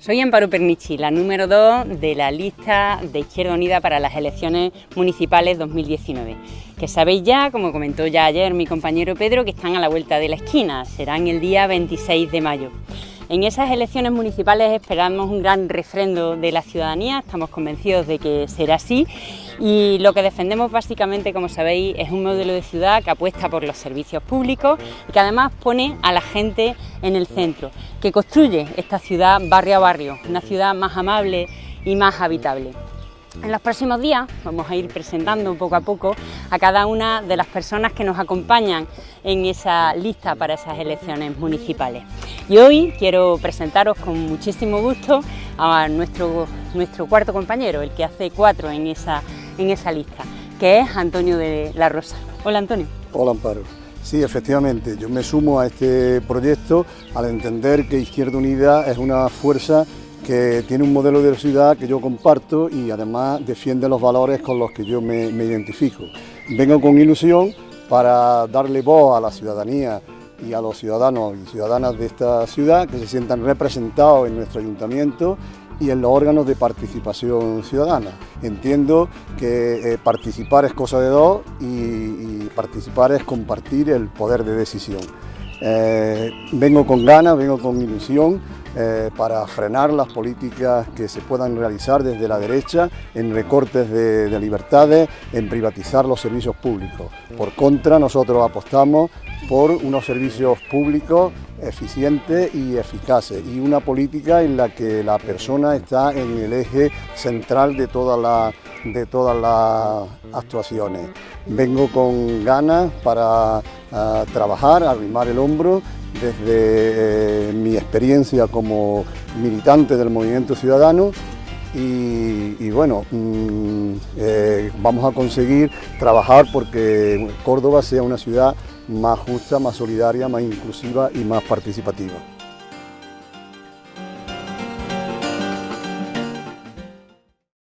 Soy Amparo Pernichi, la número 2 de la lista de Izquierda Unida para las elecciones municipales 2019. Que sabéis ya, como comentó ya ayer mi compañero Pedro, que están a la vuelta de la esquina, serán el día 26 de mayo. En esas elecciones municipales esperamos un gran refrendo de la ciudadanía, estamos convencidos de que será así y lo que defendemos básicamente, como sabéis, es un modelo de ciudad que apuesta por los servicios públicos y que además pone a la gente en el centro, que construye esta ciudad barrio a barrio, una ciudad más amable y más habitable. En los próximos días vamos a ir presentando poco a poco a cada una de las personas que nos acompañan en esa lista para esas elecciones municipales. Y hoy quiero presentaros con muchísimo gusto a nuestro, nuestro cuarto compañero, el que hace cuatro en esa, en esa lista, que es Antonio de la Rosa. Hola Antonio. Hola Amparo. Sí, efectivamente, yo me sumo a este proyecto al entender que Izquierda Unida es una fuerza que tiene un modelo de ciudad que yo comparto y además defiende los valores con los que yo me, identifico. Vengo con ilusión para darle voz a la ciudadanía y a los ciudadanos y ciudadanas de esta ciudad que se sientan representados en nuestro ayuntamiento y en los órganos de participación ciudadana. Entiendo que eh, participar es cosa de dos y, participar es compartir el poder de decisión. Eh, vengo con ganas, vengo con ilusión eh, para frenar las políticas que se puedan realizar desde la derecha en recortes de, libertades, en privatizar los servicios públicos. Por contra, nosotros apostamos por unos servicios públicos eficientes y eficaces y una política en la que la persona está en el eje central de todas de todas las actuaciones. Vengo con ganas para ah, trabajar, arrimar el hombro desde eh, mi experiencia como militante del movimiento ciudadano y, bueno, mm, eh, vamos a conseguir trabajar porque Córdoba sea una ciudad más justa, más solidaria, más inclusiva y más participativa.